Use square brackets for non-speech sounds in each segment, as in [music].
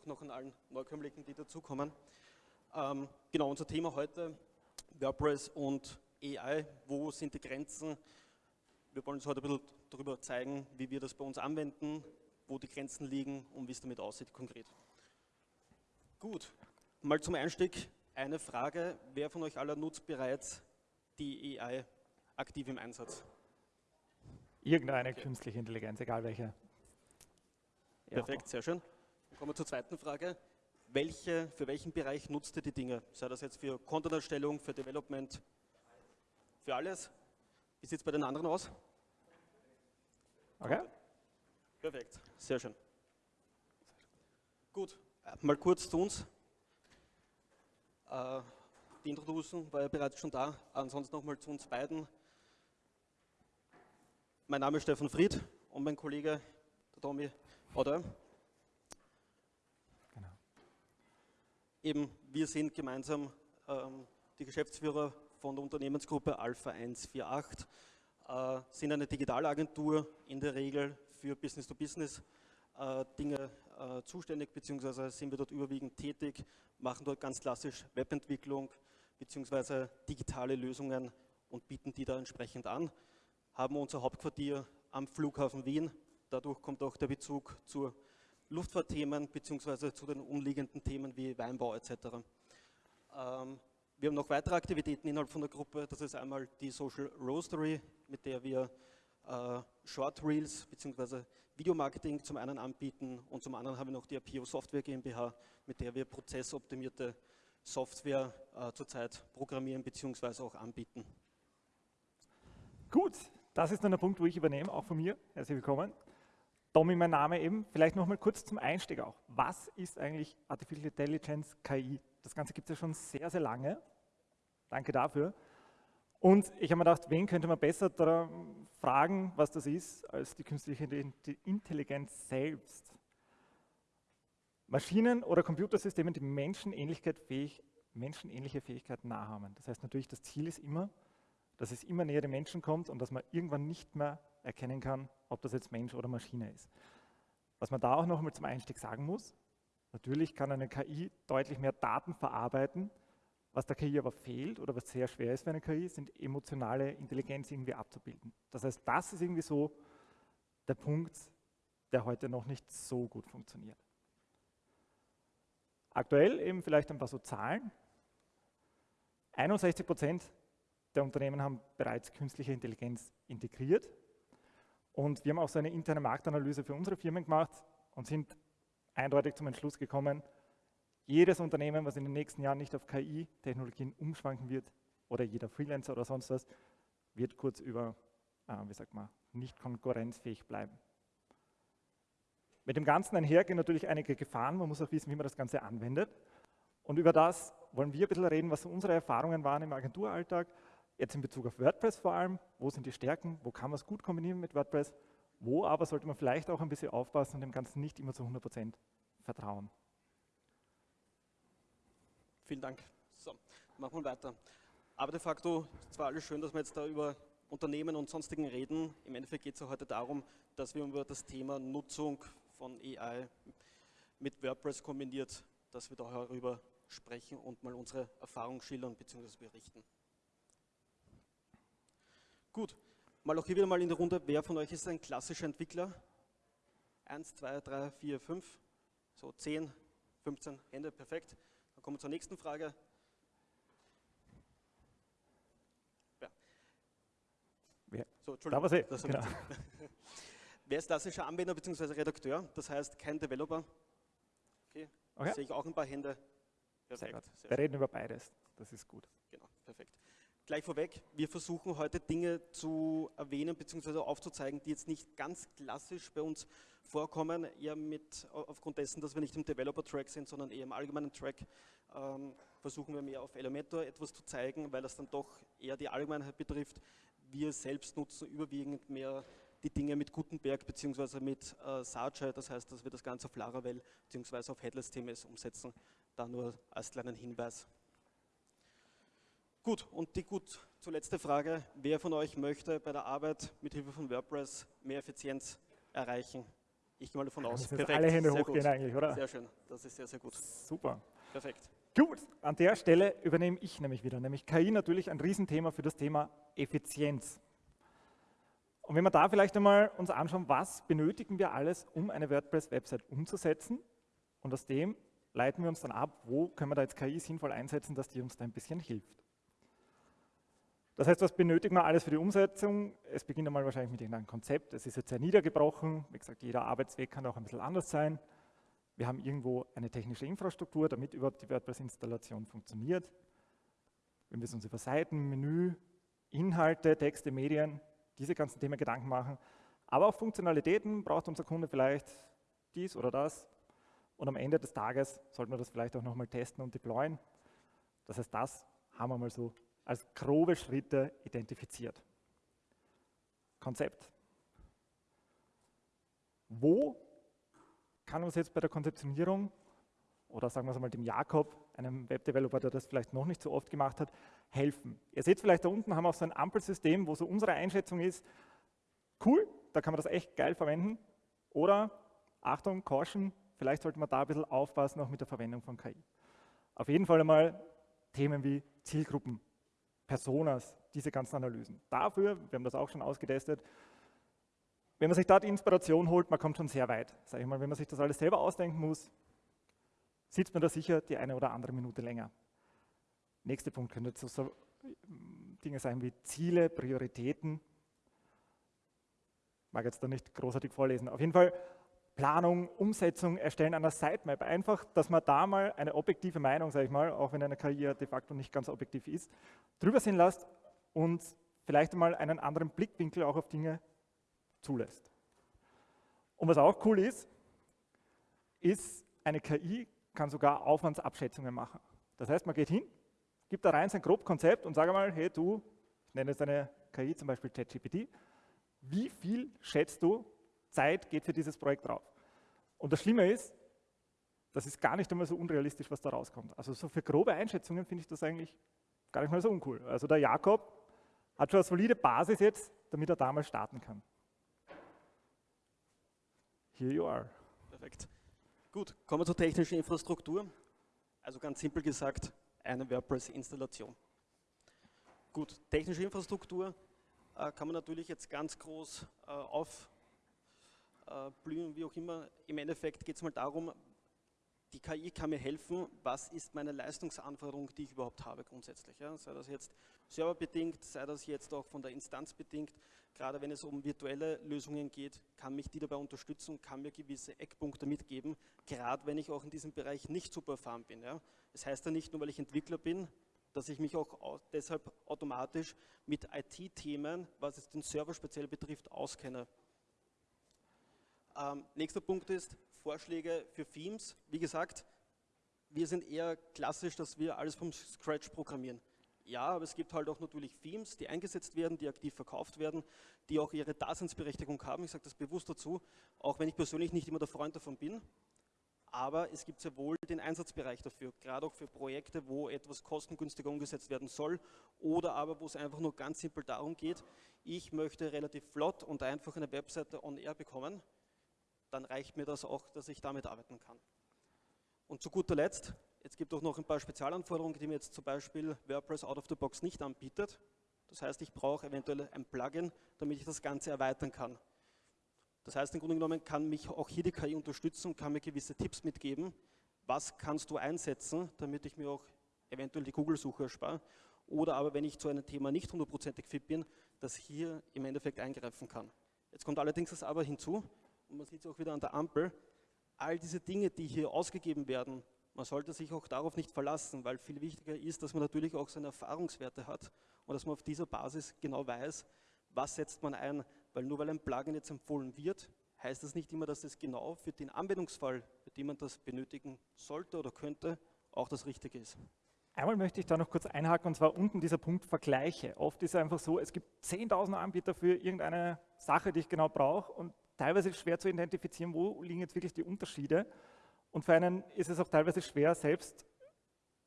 auch noch an allen Neukömmlingen, die dazukommen. Ähm, genau, unser Thema heute, WordPress und AI, wo sind die Grenzen? Wir wollen uns heute ein bisschen darüber zeigen, wie wir das bei uns anwenden, wo die Grenzen liegen und wie es damit aussieht konkret. Gut, mal zum Einstieg eine Frage. Wer von euch aller nutzt bereits die AI aktiv im Einsatz? Irgendeine okay. künstliche Intelligenz, egal welche. Perfekt, sehr schön. Kommen wir zur zweiten Frage. Welche, für welchen Bereich nutzt ihr die Dinge? Sei das jetzt für Content-Erstellung, für Development, für alles? Wie sieht es bei den anderen aus? Okay. Perfekt, sehr schön. Gut, äh, mal kurz zu uns. Äh, die Introduction war ja bereits schon da. Ansonsten nochmal zu uns beiden. Mein Name ist Stefan Fried und mein Kollege, der Tommy Oder? Eben, wir sind gemeinsam ähm, die Geschäftsführer von der Unternehmensgruppe Alpha 148, äh, sind eine Digitalagentur in der Regel für Business-to-Business äh, äh, zuständig, beziehungsweise sind wir dort überwiegend tätig, machen dort ganz klassisch Webentwicklung, beziehungsweise digitale Lösungen und bieten die da entsprechend an, haben unser Hauptquartier am Flughafen Wien, Dadurch kommt auch der Bezug zu Luftfahrtthemen bzw. zu den umliegenden Themen wie Weinbau etc. Ähm, wir haben noch weitere Aktivitäten innerhalb von der Gruppe. Das ist einmal die Social Roastery, mit der wir äh, Short Reels bzw. Videomarketing zum einen anbieten und zum anderen haben wir noch die Apio Software GmbH, mit der wir prozessoptimierte Software äh, zurzeit programmieren bzw. auch anbieten. Gut, das ist dann der Punkt, wo ich übernehme, auch von mir. Herzlich willkommen. Tommy, mein Name eben. Vielleicht noch mal kurz zum Einstieg auch. Was ist eigentlich Artificial Intelligence, KI? Das Ganze gibt es ja schon sehr, sehr lange. Danke dafür. Und ich habe mir gedacht, wen könnte man besser fragen, was das ist, als die künstliche Intelligenz selbst. Maschinen oder Computersysteme, die Menschenähnlichkeit fähig, menschenähnliche Fähigkeiten nachahmen. Das heißt natürlich, das Ziel ist immer, dass es immer näher den Menschen kommt und dass man irgendwann nicht mehr erkennen kann, ob das jetzt Mensch oder Maschine ist. Was man da auch noch einmal zum Einstieg sagen muss, natürlich kann eine KI deutlich mehr Daten verarbeiten, was der KI aber fehlt oder was sehr schwer ist für eine KI, sind emotionale Intelligenz irgendwie abzubilden. Das heißt, das ist irgendwie so der Punkt, der heute noch nicht so gut funktioniert. Aktuell eben vielleicht ein paar so Zahlen. 61 Prozent der Unternehmen haben bereits künstliche Intelligenz integriert. Und wir haben auch so eine interne Marktanalyse für unsere Firmen gemacht und sind eindeutig zum Entschluss gekommen, jedes Unternehmen, was in den nächsten Jahren nicht auf KI-Technologien umschwanken wird, oder jeder Freelancer oder sonst was, wird kurz über, äh, wie sagt man, nicht konkurrenzfähig bleiben. Mit dem Ganzen einhergehen natürlich einige Gefahren, man muss auch wissen, wie man das Ganze anwendet. Und über das wollen wir ein bisschen reden, was unsere Erfahrungen waren im Agenturalltag Jetzt in Bezug auf WordPress vor allem, wo sind die Stärken, wo kann man es gut kombinieren mit WordPress, wo aber sollte man vielleicht auch ein bisschen aufpassen und dem Ganzen nicht immer zu 100% vertrauen. Vielen Dank. So, machen wir weiter. Aber de facto, zwar alles schön, dass wir jetzt da über Unternehmen und sonstigen reden. Im Endeffekt geht es heute darum, dass wir über das Thema Nutzung von AI mit WordPress kombiniert, dass wir darüber sprechen und mal unsere Erfahrung schildern bzw. berichten. Gut, mal auch hier wieder mal in der Runde, wer von euch ist ein klassischer Entwickler? Eins, zwei, drei, vier, fünf, so zehn, 15 Hände, perfekt. Dann kommen wir zur nächsten Frage. Ja. Wer? So, Entschuldigung. Da das genau. [laughs] Wer ist klassischer Anwender bzw. Redakteur? Das heißt kein Developer. Okay, okay. sehe ich auch ein paar Hände. Perfekt. Sehr Sehr Wir reden über beides, das ist gut. Genau, perfekt. Gleich vorweg, wir versuchen heute Dinge zu erwähnen bzw. aufzuzeigen, die jetzt nicht ganz klassisch bei uns vorkommen, eher mit, aufgrund dessen, dass wir nicht im Developer-Track sind, sondern eher im allgemeinen Track, ähm, versuchen wir mehr auf Elementor etwas zu zeigen, weil das dann doch eher die Allgemeinheit betrifft. Wir selbst nutzen überwiegend mehr die Dinge mit Gutenberg bzw. mit äh, Sarge, das heißt, dass wir das Ganze auf Laravel bzw. auf Headless CMS umsetzen. Da nur als kleinen Hinweis. Gut, und die gut zuletzt Frage, wer von euch möchte bei der Arbeit mit Hilfe von WordPress mehr Effizienz erreichen? Ich gehe mal davon aus. Perfekt. Alle Hände sehr hochgehen gut. eigentlich, oder? Sehr schön. Das ist sehr, sehr gut. Super. Perfekt. Gut, an der Stelle übernehme ich nämlich wieder, nämlich KI natürlich ein Riesenthema für das Thema Effizienz. Und wenn wir da vielleicht einmal uns anschauen, was benötigen wir alles, um eine WordPress-Website umzusetzen und aus dem leiten wir uns dann ab, wo können wir da jetzt KI sinnvoll einsetzen, dass die uns da ein bisschen hilft. Das heißt, was benötigen wir alles für die Umsetzung? Es beginnt einmal wahrscheinlich mit irgendeinem Konzept. Es ist jetzt sehr niedergebrochen. Wie gesagt, jeder Arbeitsweg kann auch ein bisschen anders sein. Wir haben irgendwo eine technische Infrastruktur, damit überhaupt die WordPress-Installation funktioniert. Wir müssen uns über Seiten, Menü, Inhalte, Texte, Medien, diese ganzen Themen Gedanken machen. Aber auch Funktionalitäten braucht unser Kunde vielleicht dies oder das. Und am Ende des Tages sollten wir das vielleicht auch nochmal testen und deployen. Das heißt, das haben wir mal so als grobe Schritte identifiziert. Konzept. Wo kann uns jetzt bei der Konzeptionierung oder sagen wir es einmal dem Jakob, einem Webdeveloper, der das vielleicht noch nicht so oft gemacht hat, helfen. Ihr seht vielleicht da unten haben wir auch so ein Ampelsystem, wo so unsere Einschätzung ist, cool, da kann man das echt geil verwenden. Oder, Achtung, Caution, vielleicht sollte man da ein bisschen aufpassen, auch mit der Verwendung von KI. Auf jeden Fall einmal Themen wie Zielgruppen, Personas, diese ganzen Analysen. Dafür, wir haben das auch schon ausgetestet, wenn man sich da die Inspiration holt, man kommt schon sehr weit. Sag ich mal, wenn man sich das alles selber ausdenken muss, sitzt man da sicher die eine oder andere Minute länger. Nächster Punkt könnte so, so Dinge sein wie Ziele, Prioritäten. Mag jetzt da nicht großartig vorlesen. Auf jeden Fall Planung, Umsetzung, Erstellen einer Sitemap. Einfach, dass man da mal eine objektive Meinung, sage ich mal, auch wenn eine KI de facto nicht ganz objektiv ist, drüber sehen lässt und vielleicht einmal einen anderen Blickwinkel auch auf Dinge zulässt. Und was auch cool ist, ist, eine KI kann sogar Aufwandsabschätzungen machen. Das heißt, man geht hin, gibt da rein sein grob Konzept und sage mal, hey du, ich nenne jetzt eine KI, zum Beispiel ChatGPT, wie viel schätzt du, Zeit geht für dieses Projekt drauf. Und das Schlimme ist, das ist gar nicht einmal so unrealistisch, was da rauskommt. Also so für grobe Einschätzungen finde ich das eigentlich gar nicht mal so uncool. Also der Jakob hat schon eine solide Basis jetzt, damit er damals starten kann. Here you are. Perfekt. Gut, kommen wir zur technischen Infrastruktur. Also ganz simpel gesagt, eine WordPress-Installation. Gut, technische Infrastruktur äh, kann man natürlich jetzt ganz groß äh, auf äh, blühen, wie auch immer. Im Endeffekt geht es mal darum, die KI kann mir helfen, was ist meine Leistungsanforderung, die ich überhaupt habe grundsätzlich. Ja? Sei das jetzt serverbedingt, sei das jetzt auch von der Instanz bedingt. Gerade wenn es um virtuelle Lösungen geht, kann mich die dabei unterstützen, kann mir gewisse Eckpunkte mitgeben, gerade wenn ich auch in diesem Bereich nicht super erfahren bin. Ja? Das heißt ja nicht nur, weil ich Entwickler bin, dass ich mich auch deshalb automatisch mit IT-Themen, was es den Server speziell betrifft, auskenne. Ähm, nächster Punkt ist Vorschläge für Themes. Wie gesagt, wir sind eher klassisch, dass wir alles vom Scratch programmieren. Ja, aber es gibt halt auch natürlich Themes, die eingesetzt werden, die aktiv verkauft werden, die auch ihre Daseinsberechtigung haben. Ich sage das bewusst dazu, auch wenn ich persönlich nicht immer der Freund davon bin. Aber es gibt sehr wohl den Einsatzbereich dafür, gerade auch für Projekte, wo etwas kostengünstiger umgesetzt werden soll oder aber wo es einfach nur ganz simpel darum geht, ich möchte relativ flott und einfach eine Webseite on air bekommen dann reicht mir das auch, dass ich damit arbeiten kann. Und zu guter Letzt, jetzt gibt es auch noch ein paar Spezialanforderungen, die mir jetzt zum Beispiel WordPress out of the box nicht anbietet. Das heißt, ich brauche eventuell ein Plugin, damit ich das Ganze erweitern kann. Das heißt, im Grunde genommen kann mich auch hier die KI unterstützen und kann mir gewisse Tipps mitgeben. Was kannst du einsetzen, damit ich mir auch eventuell die Google-Suche erspare? Oder aber, wenn ich zu einem Thema nicht hundertprozentig fit bin, das hier im Endeffekt eingreifen kann. Jetzt kommt allerdings das Aber hinzu und man sieht es auch wieder an der Ampel, all diese Dinge, die hier ausgegeben werden, man sollte sich auch darauf nicht verlassen, weil viel wichtiger ist, dass man natürlich auch seine Erfahrungswerte hat und dass man auf dieser Basis genau weiß, was setzt man ein, weil nur weil ein Plugin jetzt empfohlen wird, heißt das nicht immer, dass es genau für den Anwendungsfall, für den man das benötigen sollte oder könnte, auch das Richtige ist. Einmal möchte ich da noch kurz einhaken, und zwar unten dieser Punkt Vergleiche. Oft ist es einfach so, es gibt 10.000 Anbieter für irgendeine Sache, die ich genau brauche und teilweise schwer zu identifizieren, wo liegen jetzt wirklich die Unterschiede. Und für einen ist es auch teilweise schwer, selbst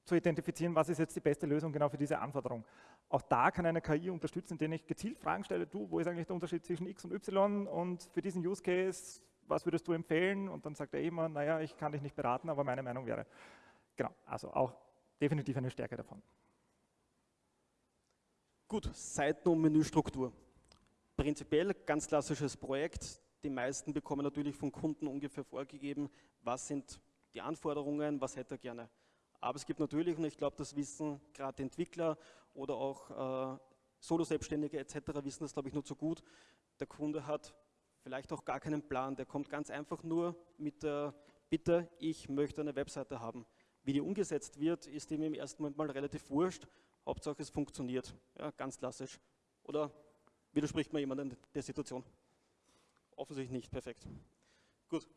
zu identifizieren, was ist jetzt die beste Lösung genau für diese Anforderung. Auch da kann eine KI unterstützen, indem ich gezielt Fragen stelle, du, wo ist eigentlich der Unterschied zwischen X und Y und für diesen Use Case, was würdest du empfehlen? Und dann sagt er immer, naja, ich kann dich nicht beraten, aber meine Meinung wäre. Genau, also auch definitiv eine Stärke davon. Gut, Seiten- und Menüstruktur. Prinzipiell ganz klassisches Projekt. Die meisten bekommen natürlich vom Kunden ungefähr vorgegeben, was sind die Anforderungen, was hätte er gerne. Aber es gibt natürlich, und ich glaube, das wissen gerade Entwickler oder auch äh, Solo-Selbstständige etc. wissen das, glaube ich, nur zu gut. Der Kunde hat vielleicht auch gar keinen Plan, der kommt ganz einfach nur mit der Bitte, ich möchte eine Webseite haben. Wie die umgesetzt wird, ist ihm im ersten Moment mal relativ wurscht, Hauptsache es funktioniert, ja, ganz klassisch. Oder widerspricht man jemandem der Situation? Offensichtlich nicht, perfekt. Gut,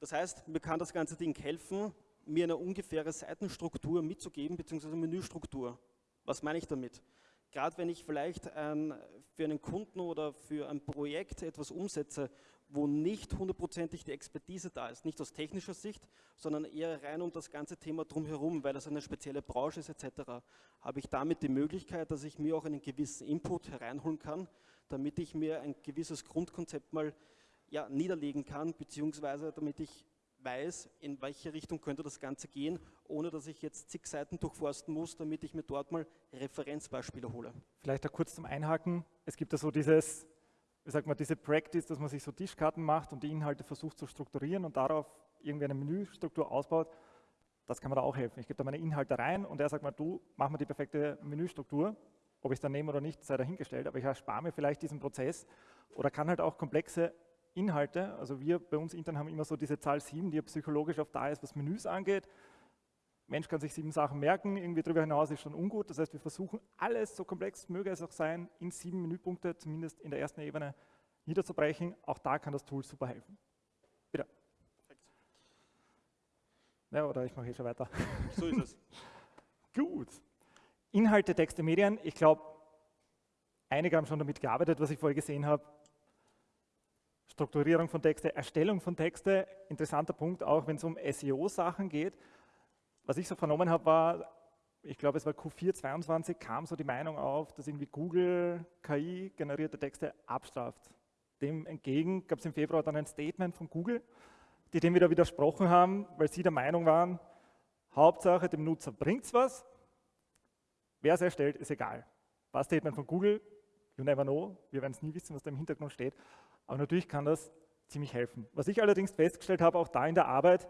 das heißt, mir kann das ganze Ding helfen, mir eine ungefähre Seitenstruktur mitzugeben, beziehungsweise Menüstruktur. Was meine ich damit? gerade wenn ich vielleicht ein, für einen Kunden oder für ein Projekt etwas umsetze, wo nicht hundertprozentig die Expertise da ist, nicht aus technischer Sicht, sondern eher rein um das ganze Thema drumherum, weil es eine spezielle Branche ist etc., habe ich damit die Möglichkeit, dass ich mir auch einen gewissen Input hereinholen kann, damit ich mir ein gewisses Grundkonzept mal ja, niederlegen kann, beziehungsweise damit ich weiß, in welche Richtung könnte das Ganze gehen, ohne dass ich jetzt zig Seiten durchforsten muss, damit ich mir dort mal Referenzbeispiele hole. Vielleicht da kurz zum Einhaken. Es gibt ja so dieses, wie sagt man, diese Practice, dass man sich so Tischkarten macht und die Inhalte versucht zu strukturieren und darauf irgendwie eine Menüstruktur ausbaut. Das kann mir da auch helfen. Ich gebe da meine Inhalte rein und er sagt mal, du, mach mir die perfekte Menüstruktur. Ob ich es dann nehme oder nicht, sei dahingestellt, aber ich erspare mir vielleicht diesen Prozess oder kann halt auch komplexe Inhalte, also wir bei uns intern haben immer so diese Zahl 7, die ja psychologisch oft da ist, was Menüs angeht. Mensch kann sich sieben Sachen merken, irgendwie darüber hinaus ist schon ungut. Das heißt, wir versuchen alles, so komplex möge es auch sein, in sieben Menüpunkte, zumindest in der ersten Ebene, niederzubrechen. Auch da kann das Tool super helfen. Bitte. Perfekt. Ja, oder ich mache hier schon weiter. So ist es. [laughs] Gut. Inhalte, Texte, Medien. Ich glaube, einige haben schon damit gearbeitet, was ich vorher gesehen habe. Strukturierung von Texte, Erstellung von Texte, interessanter Punkt auch, wenn es um SEO-Sachen geht. Was ich so vernommen habe, war, ich glaube es war Q4 22, kam so die Meinung auf, dass irgendwie Google KI generierte Texte abstraft. Dem entgegen gab es im Februar dann ein Statement von Google, die dem wieder widersprochen haben, weil sie der Meinung waren, Hauptsache dem Nutzer bringt es was, wer es erstellt, ist egal. War Statement von Google, you never know, wir werden es nie wissen, was da im Hintergrund steht, aber natürlich kann das ziemlich helfen. Was ich allerdings festgestellt habe, auch da in der Arbeit,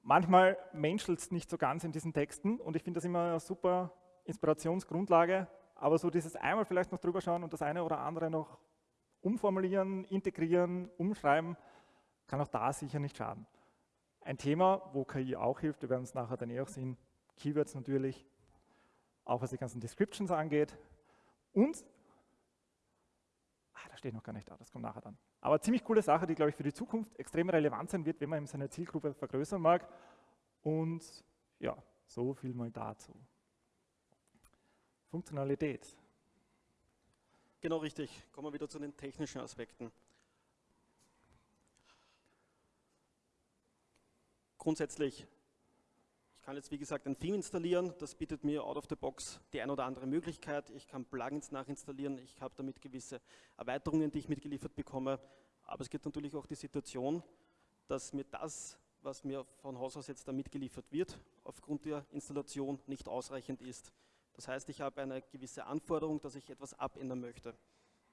manchmal menschelt es nicht so ganz in diesen Texten und ich finde das immer eine super Inspirationsgrundlage, aber so dieses einmal vielleicht noch drüber schauen und das eine oder andere noch umformulieren, integrieren, umschreiben, kann auch da sicher nicht schaden. Ein Thema, wo KI auch hilft, wir werden es nachher dann eh auch sehen, Keywords natürlich, auch was die ganzen Descriptions angeht. Und Ah, das steht noch gar nicht da, das kommt nachher dann. Aber ziemlich coole Sache, die, glaube ich, für die Zukunft extrem relevant sein wird, wenn man seine Zielgruppe vergrößern mag. Und ja, so viel mal dazu. Funktionalität. Genau richtig. Kommen wir wieder zu den technischen Aspekten. Grundsätzlich ich kann jetzt, wie gesagt, ein Theme installieren. Das bietet mir out of the box die ein oder andere Möglichkeit. Ich kann Plugins nachinstallieren. Ich habe damit gewisse Erweiterungen, die ich mitgeliefert bekomme. Aber es gibt natürlich auch die Situation, dass mir das, was mir von Haus aus jetzt da mitgeliefert wird, aufgrund der Installation nicht ausreichend ist. Das heißt, ich habe eine gewisse Anforderung, dass ich etwas abändern möchte.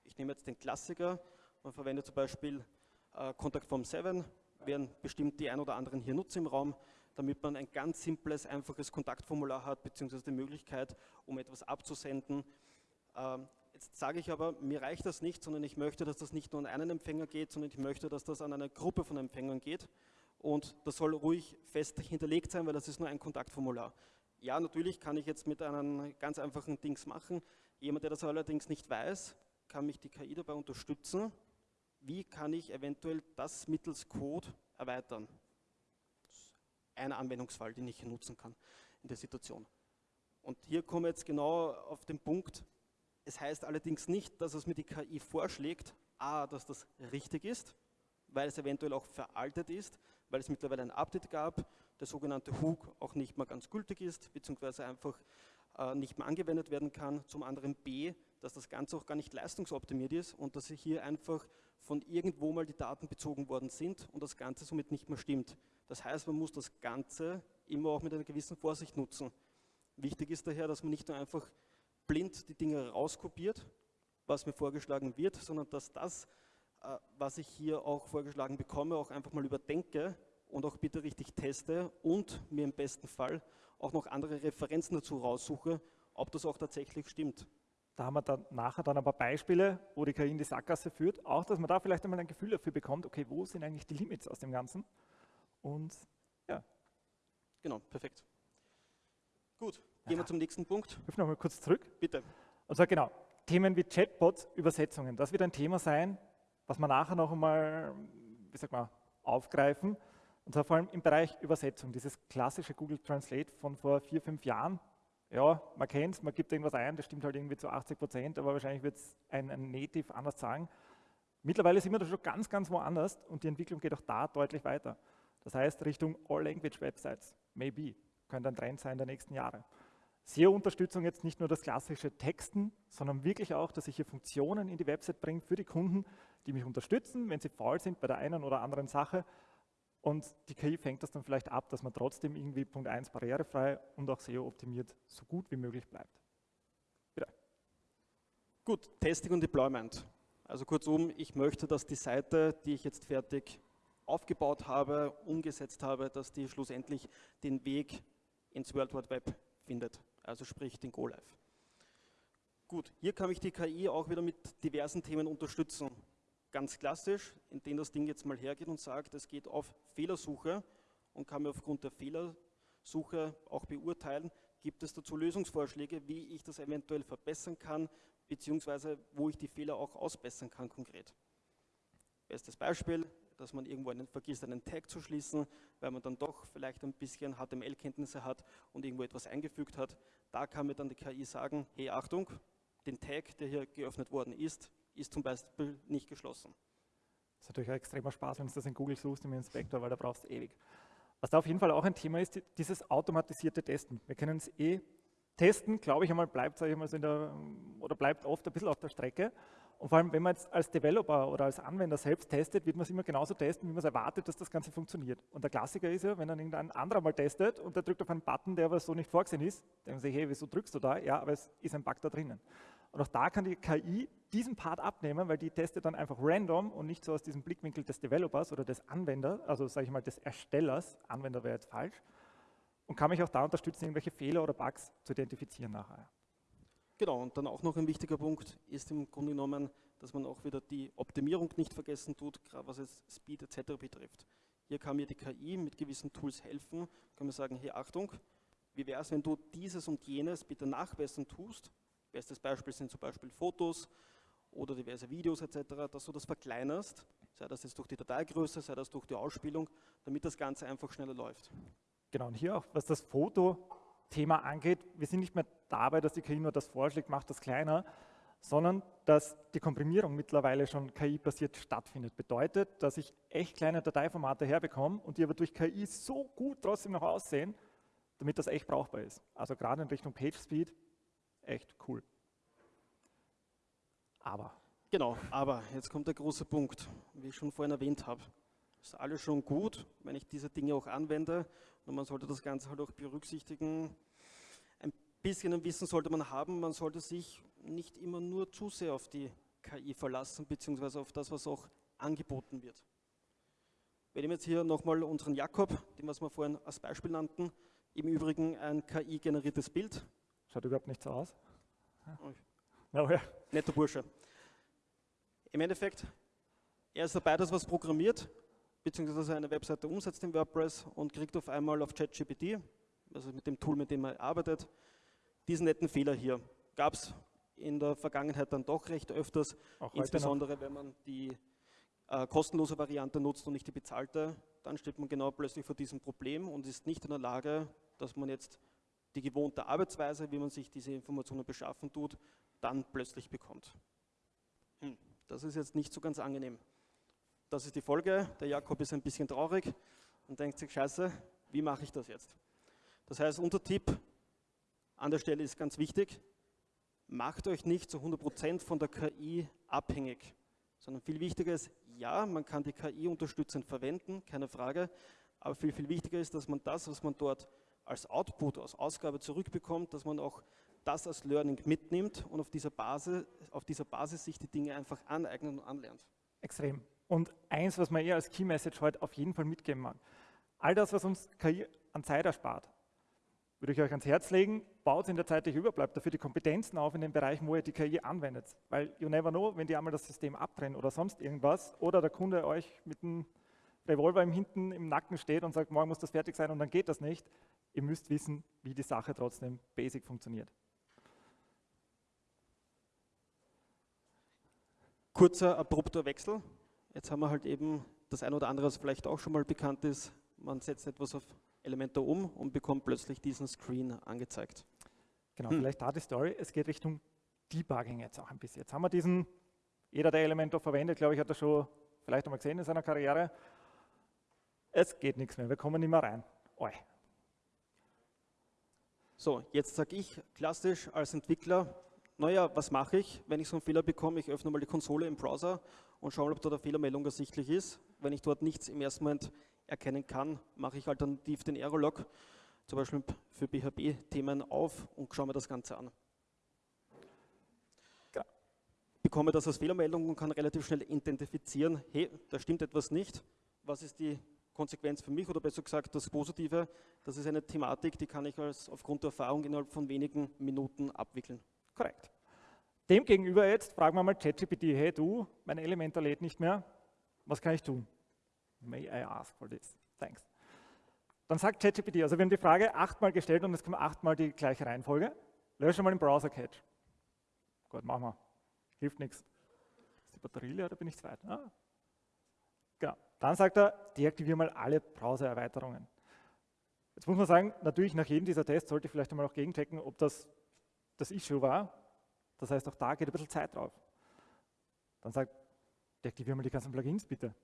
Ich nehme jetzt den Klassiker. Man verwendet zum Beispiel äh, Contact Form 7, werden bestimmt die ein oder anderen hier nutzen im Raum damit man ein ganz simples, einfaches Kontaktformular hat, beziehungsweise die Möglichkeit, um etwas abzusenden. Ähm, jetzt sage ich aber, mir reicht das nicht, sondern ich möchte, dass das nicht nur an einen Empfänger geht, sondern ich möchte, dass das an eine Gruppe von Empfängern geht. Und das soll ruhig fest hinterlegt sein, weil das ist nur ein Kontaktformular. Ja, natürlich kann ich jetzt mit einem ganz einfachen Dings machen. Jemand, der das allerdings nicht weiß, kann mich die KI dabei unterstützen. Wie kann ich eventuell das mittels Code erweitern? Ein Anwendungsfall, den ich nutzen kann in der Situation. Und hier komme ich jetzt genau auf den Punkt, es heißt allerdings nicht, dass es mir die KI vorschlägt, a, dass das richtig ist, weil es eventuell auch veraltet ist, weil es mittlerweile ein Update gab, der sogenannte Hook auch nicht mehr ganz gültig ist, beziehungsweise einfach äh, nicht mehr angewendet werden kann. Zum anderen b, dass das Ganze auch gar nicht leistungsoptimiert ist und dass hier einfach von irgendwo mal die Daten bezogen worden sind und das Ganze somit nicht mehr stimmt. Das heißt, man muss das Ganze immer auch mit einer gewissen Vorsicht nutzen. Wichtig ist daher, dass man nicht nur einfach blind die Dinge rauskopiert, was mir vorgeschlagen wird, sondern dass das, äh, was ich hier auch vorgeschlagen bekomme, auch einfach mal überdenke und auch bitte richtig teste und mir im besten Fall auch noch andere Referenzen dazu raussuche, ob das auch tatsächlich stimmt. Da haben wir dann nachher dann ein paar Beispiele, wo die KI in die Sackgasse führt, auch dass man da vielleicht einmal ein Gefühl dafür bekommt, okay, wo sind eigentlich die Limits aus dem Ganzen? Und ja. Genau, perfekt. Gut, gehen wir zum nächsten Punkt. Ich noch mal kurz zurück. Bitte. Also genau, Themen wie Chatbots, Übersetzungen, das wird ein Thema sein, was wir nachher noch einmal, wie sag mal, aufgreifen. Und zwar vor allem im Bereich Übersetzung, dieses klassische Google Translate von vor vier, fünf Jahren. Ja, man kennt es, man gibt irgendwas ein, das stimmt halt irgendwie zu 80 Prozent, aber wahrscheinlich wird es ein, ein Native anders sagen. Mittlerweile sind wir da schon ganz, ganz woanders und die Entwicklung geht auch da deutlich weiter. Das heißt, Richtung All-Language-Websites, maybe, könnte ein Trend sein der nächsten Jahre. SEO-Unterstützung jetzt nicht nur das klassische Texten, sondern wirklich auch, dass ich hier Funktionen in die Website bringe für die Kunden, die mich unterstützen, wenn sie faul sind bei der einen oder anderen Sache, und die KI fängt das dann vielleicht ab, dass man trotzdem irgendwie Punkt 1 barrierefrei und auch SEO-optimiert so gut wie möglich bleibt. Bitte. Gut, Testing und Deployment. Also kurzum, ich möchte, dass die Seite, die ich jetzt fertig aufgebaut habe, umgesetzt habe, dass die schlussendlich den Weg ins World Wide Web findet, also sprich den Go-Live. Gut, hier kann ich die KI auch wieder mit diversen Themen unterstützen ganz klassisch, indem das Ding jetzt mal hergeht und sagt, es geht auf Fehlersuche und kann mir aufgrund der Fehlersuche auch beurteilen, gibt es dazu Lösungsvorschläge, wie ich das eventuell verbessern kann, beziehungsweise wo ich die Fehler auch ausbessern kann konkret. Bestes Beispiel, dass man irgendwo einen, vergisst, einen Tag zu schließen, weil man dann doch vielleicht ein bisschen HTML-Kenntnisse hat und irgendwo etwas eingefügt hat. Da kann mir dann die KI sagen, hey Achtung, den Tag, der hier geöffnet worden ist, ist zum Beispiel nicht geschlossen. Das ist natürlich ein extremer Spaß, wenn du das in Google suchst im Inspektor, weil da brauchst du ewig. Was da auf jeden Fall auch ein Thema ist, dieses automatisierte Testen. Wir können es eh testen, glaube ich einmal, bleibt, ich mal, so in der, oder bleibt oft ein bisschen auf der Strecke. Und vor allem, wenn man jetzt als Developer oder als Anwender selbst testet, wird man es immer genauso testen, wie man es erwartet, dass das Ganze funktioniert. Und der Klassiker ist ja, wenn dann irgendein anderer mal testet und der drückt auf einen Button, der aber so nicht vorgesehen ist, dann denken sie, hey, wieso drückst du da? Ja, aber es ist ein Bug da drinnen. Und auch da kann die KI diesen Part abnehmen, weil die testet dann einfach random und nicht so aus diesem Blickwinkel des Developers oder des Anwenders, also sage ich mal des Erstellers, Anwender wäre jetzt falsch, und kann mich auch da unterstützen, irgendwelche Fehler oder Bugs zu identifizieren nachher. Genau, und dann auch noch ein wichtiger Punkt ist im Grunde genommen, dass man auch wieder die Optimierung nicht vergessen tut, gerade was es Speed etc. betrifft. Hier kann mir die KI mit gewissen Tools helfen, kann man sagen, hey Achtung, wie wäre es, wenn du dieses und jenes bitte nachbessern tust Bestes Beispiel sind zum Beispiel Fotos oder diverse Videos etc., dass du das verkleinerst, sei das jetzt durch die Dateigröße, sei das durch die Ausspielung, damit das Ganze einfach schneller läuft. Genau, und hier auch, was das Fotothema angeht, wir sind nicht mehr dabei, dass die KI nur das vorschlägt, macht das kleiner, sondern dass die Komprimierung mittlerweile schon KI-basiert stattfindet. Bedeutet, dass ich echt kleine Dateiformate herbekomme und die aber durch KI so gut trotzdem noch aussehen, damit das echt brauchbar ist. Also gerade in Richtung PageSpeed echt cool. Aber. Genau, aber jetzt kommt der große Punkt, wie ich schon vorhin erwähnt habe. Ist alles schon gut, wenn ich diese Dinge auch anwende und man sollte das Ganze halt auch berücksichtigen. Bisschen Wissen sollte man haben, man sollte sich nicht immer nur zu sehr auf die KI verlassen, beziehungsweise auf das, was auch angeboten wird. Wir nehmen jetzt hier nochmal unseren Jakob, den was wir vorhin als Beispiel nannten, im Übrigen ein KI-generiertes Bild, Schaut überhaupt nicht so aus. Ja. Oh, ja. Netter Bursche. Im Endeffekt, er ist dabei, dass was programmiert, beziehungsweise eine Webseite umsetzt in WordPress und kriegt auf einmal auf ChatGPT, also mit dem Tool, mit dem er arbeitet, diesen netten Fehler hier. Gab es in der Vergangenheit dann doch recht öfters, insbesondere wenn man die äh, kostenlose Variante nutzt und nicht die bezahlte, dann steht man genau plötzlich vor diesem Problem und ist nicht in der Lage, dass man jetzt die gewohnte Arbeitsweise, wie man sich diese Informationen beschaffen tut, dann plötzlich bekommt. Hm, das ist jetzt nicht so ganz angenehm. Das ist die Folge. Der Jakob ist ein bisschen traurig und denkt sich, scheiße, wie mache ich das jetzt? Das heißt, unser Tipp an der Stelle ist ganz wichtig, macht euch nicht zu 100% von der KI abhängig. sondern viel wichtiger ist, ja, man kann die KI unterstützend verwenden, keine Frage, aber viel, viel wichtiger ist, dass man das, was man dort als Output, als Ausgabe zurückbekommt, dass man auch das als Learning mitnimmt und auf dieser Basis, auf dieser Basis sich die Dinge einfach aneignet und anlernt. Extrem. Und eins, was man eher als Key Message heute auf jeden Fall mitgeben mag. All das, was uns KI an Zeit erspart, würde ich euch ans Herz legen, baut in der Zeit, die überbleibt, dafür die Kompetenzen auf in den Bereichen, wo ihr die KI anwendet. Weil you never know, wenn die einmal das System abtrennen oder sonst irgendwas oder der Kunde euch mit einem Revolver im Hinten im Nacken steht und sagt, morgen muss das fertig sein und dann geht das nicht. Ihr müsst wissen, wie die Sache trotzdem basic funktioniert. Kurzer, abrupter Wechsel. Jetzt haben wir halt eben das ein oder andere, was vielleicht auch schon mal bekannt ist. Man setzt etwas auf Elementor um und bekommt plötzlich diesen Screen angezeigt. Genau, hm. vielleicht da die Story. Es geht Richtung Debugging jetzt auch ein bisschen. Jetzt haben wir diesen, jeder, der Elementor verwendet, glaube ich, hat das schon vielleicht einmal gesehen in seiner Karriere. Es geht nichts mehr, wir kommen nicht mehr rein. Oi. So, jetzt sage ich klassisch als Entwickler, naja, was mache ich, wenn ich so einen Fehler bekomme? Ich öffne mal die Konsole im Browser und schaue, ob dort eine Fehlermeldung ersichtlich ist. Wenn ich dort nichts im ersten Moment erkennen kann, mache ich alternativ den Error-Log, zum Beispiel für PHP-Themen auf und schaue mir das Ganze an. Ja. Bekomme das als Fehlermeldung und kann relativ schnell identifizieren, hey, da stimmt etwas nicht. Was ist die Konsequenz für mich oder besser gesagt das Positive? Das ist eine Thematik, die kann ich als aufgrund der Erfahrung innerhalb von wenigen Minuten abwickeln. Korrekt. Demgegenüber jetzt fragen wir mal ChatGPT, hey du, mein Elementor lädt nicht mehr, was kann ich tun? May I ask for this? Thanks. Dann sagt ChatGPT, also wir haben die Frage achtmal gestellt und es kommt achtmal die gleiche Reihenfolge. Lösche mal den Browser-Cache. Gut, machen wir. Hilft nichts. Ist die Batterie leer oder bin ich zu weit? Ah. Genau. Dann sagt er, deaktiviere mal alle Browser-Erweiterungen. Jetzt muss man sagen, natürlich nach jedem dieser Tests sollte ich vielleicht einmal auch gegenchecken, ob das das Issue war. Das heißt, auch da geht ein bisschen Zeit drauf. Dann sagt, deaktiviere mal die ganzen Plugins bitte.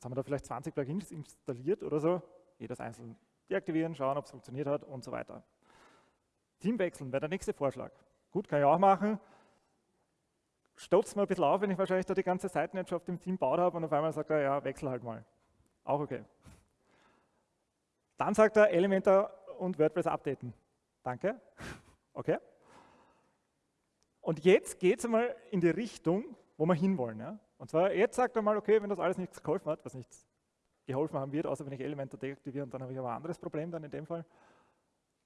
Jetzt haben wir da vielleicht 20 Plugins installiert oder so, jedes einzeln deaktivieren, schauen, ob es funktioniert hat und so weiter. Team wechseln wäre der nächste Vorschlag. Gut, kann ich auch machen. Stotzt mir ein bisschen auf, wenn ich wahrscheinlich da die ganze Seitenlandschaft im Team baut habe und auf einmal sagt er, ja, wechsel halt mal. Auch okay. Dann sagt er, Elementor und WordPress updaten. Danke. [laughs] Okay. Und jetzt geht es einmal in die Richtung, wo wir hinwollen. Ja? Und zwar, jetzt sagt er mal, okay, wenn das alles nichts geholfen hat, was nichts geholfen haben wird, außer wenn ich Elementor deaktiviere, dann habe ich aber ein anderes Problem dann in dem Fall.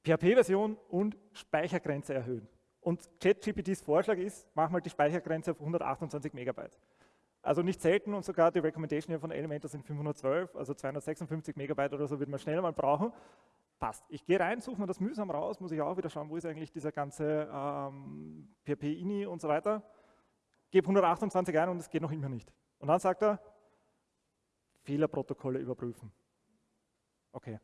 PHP-Version und Speichergrenze erhöhen. Und ChatGPTs Vorschlag ist, mach mal die Speichergrenze auf 128 Megabyte. Also nicht selten und sogar die Recommendation hier von Elementor sind 512, also 256 Megabyte oder so wird man schnell mal brauchen. Passt. Ich gehe rein, suche mir das mühsam raus, muss ich auch wieder schauen, wo ist eigentlich dieser ganze ähm, PHP-INI und so weiter gebe 128 ein und es geht noch immer nicht. Und dann sagt er, Fehlerprotokolle überprüfen. Okay.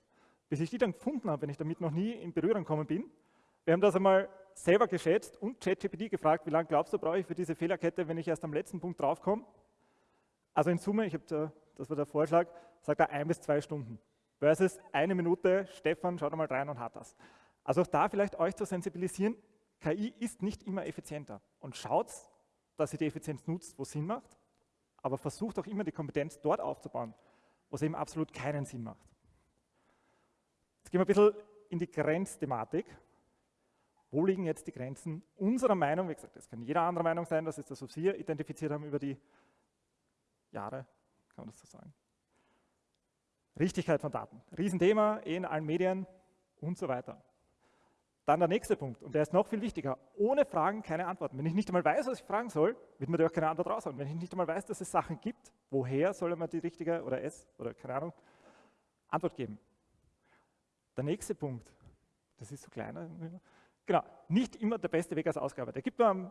Bis ich die dann gefunden habe, wenn ich damit noch nie in Berührung gekommen bin, wir haben das einmal selber geschätzt und ChatGPT gefragt, wie lange glaubst du, brauche ich für diese Fehlerkette, wenn ich erst am letzten Punkt draufkomme? Also in Summe, ich habe da, das war der Vorschlag, sagt er ein bis zwei Stunden. Versus eine Minute, Stefan, schaut mal rein und hat das. Also auch da vielleicht euch zu sensibilisieren, KI ist nicht immer effizienter. Und schaut, dass ihr die Effizienz nutzt, wo es Sinn macht, aber versucht auch immer die Kompetenz dort aufzubauen, wo es eben absolut keinen Sinn macht. Jetzt gehen wir ein bisschen in die Grenzthematik. Wo liegen jetzt die Grenzen unserer Meinung? Wie gesagt, das kann jeder andere Meinung sein, das ist das, was wir identifiziert haben über die Jahre, kann man das so sagen. Richtigkeit von Daten, Riesenthema in allen Medien und so weiter. Dann der nächste Punkt, und der ist noch viel wichtiger. Ohne Fragen keine Antworten. Wenn ich nicht einmal weiß, was ich fragen soll, wird mir da auch keine Antwort raushauen. Wenn ich nicht einmal weiß, dass es Sachen gibt, woher soll man die richtige oder es oder keine Ahnung Antwort geben? Der nächste Punkt, das ist so kleiner, genau, nicht immer der beste Weg als Ausgabe. Der gibt mir ein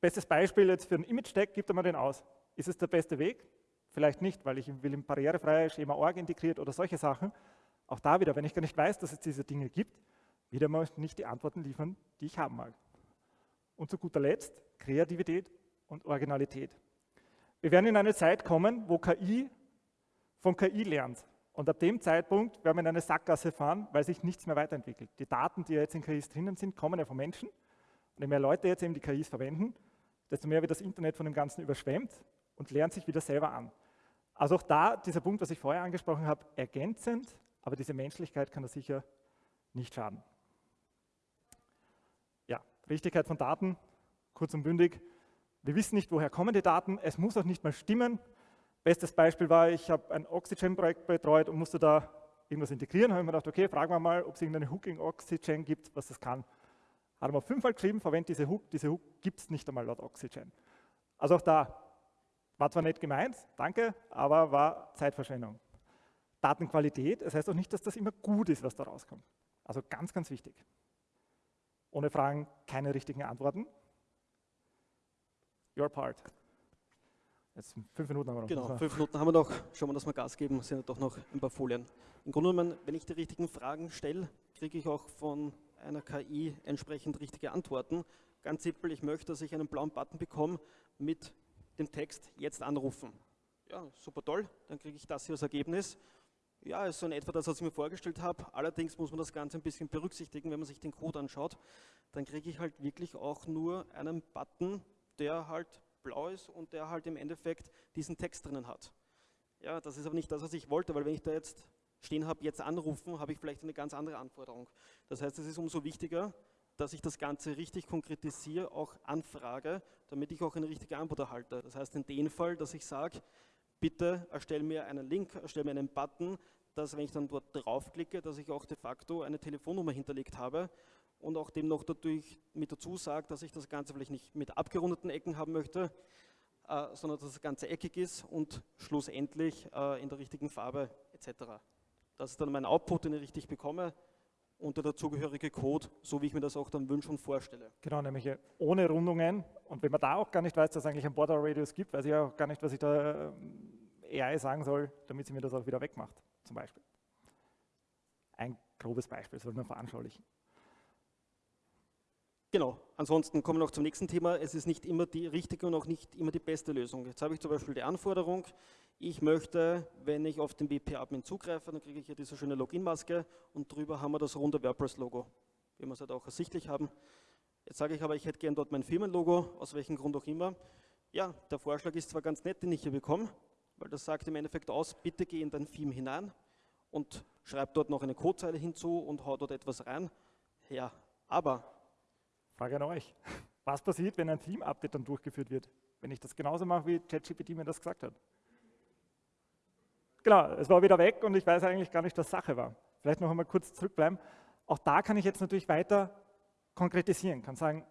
bestes Beispiel jetzt für einen Image-Tag, gibt er mir den aus. Ist es der beste Weg? Vielleicht nicht, weil ich will ihm barrierefreie Schema-Org integriert oder solche Sachen. Auch da wieder, wenn ich gar nicht weiß, dass es diese Dinge gibt, wieder mal nicht die Antworten liefern, die ich haben mag. Und zu guter Letzt Kreativität und Originalität. Wir werden in eine Zeit kommen, wo KI von KI lernt. Und ab dem Zeitpunkt werden wir in eine Sackgasse fahren, weil sich nichts mehr weiterentwickelt. Die Daten, die jetzt in KIs drinnen sind, kommen ja von Menschen. Und je mehr Leute jetzt eben die KIs verwenden, desto mehr wird das Internet von dem Ganzen überschwemmt und lernt sich wieder selber an. Also auch da dieser Punkt, was ich vorher angesprochen habe, ergänzend, aber diese Menschlichkeit kann da sicher nicht schaden. Richtigkeit von Daten, kurz und bündig. Wir wissen nicht, woher kommen die Daten. Es muss auch nicht mal stimmen. Bestes Beispiel war, ich habe ein Oxygen-Projekt betreut und musste da irgendwas integrieren. habe ich mir gedacht, okay, fragen wir mal, ob es irgendeine Hook in Oxygen gibt, was das kann. Er mal fünfmal geschrieben, verwendet diese Hook. Diese Hook gibt es nicht einmal laut Oxygen. Also auch da, war zwar nett gemeint, danke, aber war Zeitverschwendung. Datenqualität, das heißt auch nicht, dass das immer gut ist, was da rauskommt. Also ganz, ganz wichtig. Ohne Fragen keine richtigen Antworten. Your part. Jetzt fünf Minuten haben wir noch. Genau, fünf Minuten haben wir noch. Schauen wir, dass wir Gas geben, sind ja doch noch ein paar Folien. Im Grunde genommen, wenn ich die richtigen Fragen stelle, kriege ich auch von einer KI entsprechend richtige Antworten. Ganz simpel, ich möchte, dass ich einen blauen Button bekomme mit dem Text jetzt anrufen. Ja, super toll, dann kriege ich das hier als Ergebnis. Ja, ist so in etwa das, was ich mir vorgestellt habe. Allerdings muss man das Ganze ein bisschen berücksichtigen, wenn man sich den Code anschaut. Dann kriege ich halt wirklich auch nur einen Button, der halt blau ist und der halt im Endeffekt diesen Text drinnen hat. Ja, das ist aber nicht das, was ich wollte, weil wenn ich da jetzt stehen habe, jetzt anrufen, habe ich vielleicht eine ganz andere Anforderung. Das heißt, es ist umso wichtiger, dass ich das Ganze richtig konkretisiere, auch anfrage, damit ich auch eine richtige Antwort erhalte. Das heißt in dem Fall, dass ich sage, bitte erstelle mir einen Link, erstelle mir einen Button, dass wenn ich dann dort draufklicke, dass ich auch de facto eine Telefonnummer hinterlegt habe und auch dem noch dadurch mit dazu sagt, dass ich das Ganze vielleicht nicht mit abgerundeten Ecken haben möchte, äh, sondern dass das Ganze eckig ist und schlussendlich äh, in der richtigen Farbe etc. Das ist dann mein Output, den ich richtig bekomme und der dazugehörige Code, so wie ich mir das auch dann wünsche und vorstelle. Genau, nämlich ohne Rundungen. Und wenn man da auch gar nicht weiß, dass es eigentlich einen Border Radius gibt, weiß ich auch gar nicht, was ich da äh, AI sagen soll, damit sie mir das auch wieder wegmacht, zum Beispiel. Ein grobes Beispiel, soll man veranschaulichen. Genau, ansonsten kommen wir noch zum nächsten Thema. Es ist nicht immer die richtige und auch nicht immer die beste Lösung. Jetzt habe ich zum Beispiel die Anforderung, ich möchte, wenn ich auf den WP-Admin zugreife, dann kriege ich hier diese schöne Login-Maske und drüber haben wir das runde WordPress-Logo, wie wir es halt auch ersichtlich haben. Jetzt sage ich aber, ich hätte gern dort mein Firmenlogo, aus welchem Grund auch immer. Ja, der Vorschlag ist zwar ganz nett, den ich hier bekomme, weil das sagt im Endeffekt aus, bitte geh in dein Theme hinein und schreib dort noch eine Codezeile hinzu und hau dort etwas rein. Ja, aber Frage an euch. Was passiert, wenn ein Team-Update dann durchgeführt wird? Wenn ich das genauso mache, wie ChatGPT mir das gesagt hat. Genau, es war wieder weg und ich weiß eigentlich gar nicht, was Sache war. Vielleicht noch einmal kurz zurückbleiben. Auch da kann ich jetzt natürlich weiter konkretisieren, kann sagen,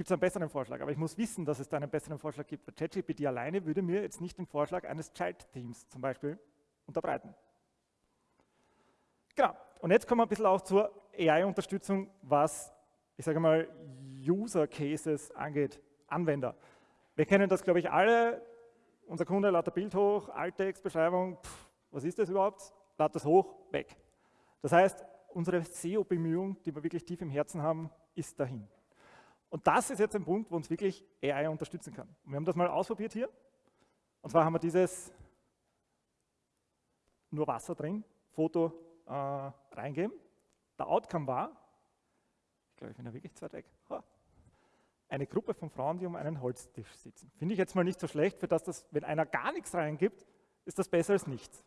gibt es einen besseren Vorschlag, aber ich muss wissen, dass es da einen besseren Vorschlag gibt. ChatGPT alleine würde mir jetzt nicht den Vorschlag eines Child-Teams zum Beispiel unterbreiten. Genau, und jetzt kommen wir ein bisschen auch zur AI-Unterstützung, was ich sage mal, User Cases angeht, Anwender. Wir kennen das, glaube ich, alle. Unser Kunde lädt ein Bild hoch, Altextbeschreibung, was ist das überhaupt? Lädt das hoch, weg. Das heißt, unsere SEO-Bemühung, die wir wirklich tief im Herzen haben, ist dahin. Und das ist jetzt ein Punkt, wo uns wirklich AI unterstützen kann. Und wir haben das mal ausprobiert hier. Und zwar haben wir dieses nur Wasser drin, Foto äh, reingeben. Der Outcome war, glaube ich, bin da wirklich zu weit weg. Eine Gruppe von Frauen, die um einen Holztisch sitzen. Finde ich jetzt mal nicht so schlecht, für das, das, wenn einer gar nichts reingibt, ist das besser als nichts.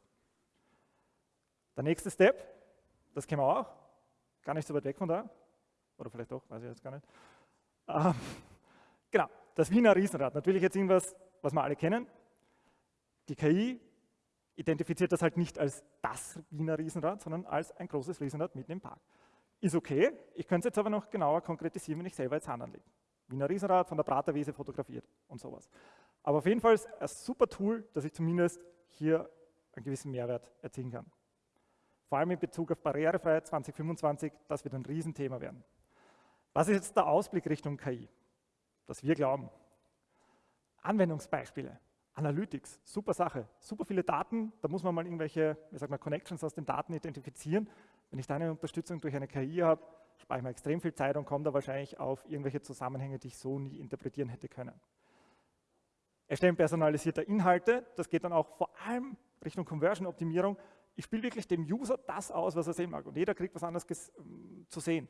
Der nächste Step, das kennen wir auch, gar nicht so weit weg von da, oder vielleicht doch, weiß ich jetzt gar nicht. Ähm, genau, das Wiener Riesenrad, natürlich jetzt irgendwas, was wir alle kennen. Die KI identifiziert das halt nicht als das Wiener Riesenrad, sondern als ein großes Riesenrad mitten im Park. Ist okay, ich könnte es jetzt aber noch genauer konkretisieren, wenn ich selber jetzt Hand anlege. Wiener Riesenrad von der Praterwiese fotografiert und sowas. Aber auf jeden Fall ist ein super Tool, dass ich zumindest hier einen gewissen Mehrwert erzielen kann. Vor allem in Bezug auf Barrierefreiheit 2025, das wird ein Riesenthema werden. Was ist jetzt der Ausblick Richtung KI? Dass wir glauben. Anwendungsbeispiele, Analytics, super Sache, super viele Daten, da muss man mal irgendwelche, wie sagt man, Connections aus den Daten identifizieren wenn ich da eine Unterstützung durch eine KI habe, spare ich mir extrem viel Zeit und komme da wahrscheinlich auf irgendwelche Zusammenhänge, die ich so nie interpretieren hätte können. Erstellen personalisierter Inhalte, das geht dann auch vor allem Richtung Conversion-Optimierung. Ich spiele wirklich dem User das aus, was er sehen mag. Und jeder kriegt was anderes zu sehen.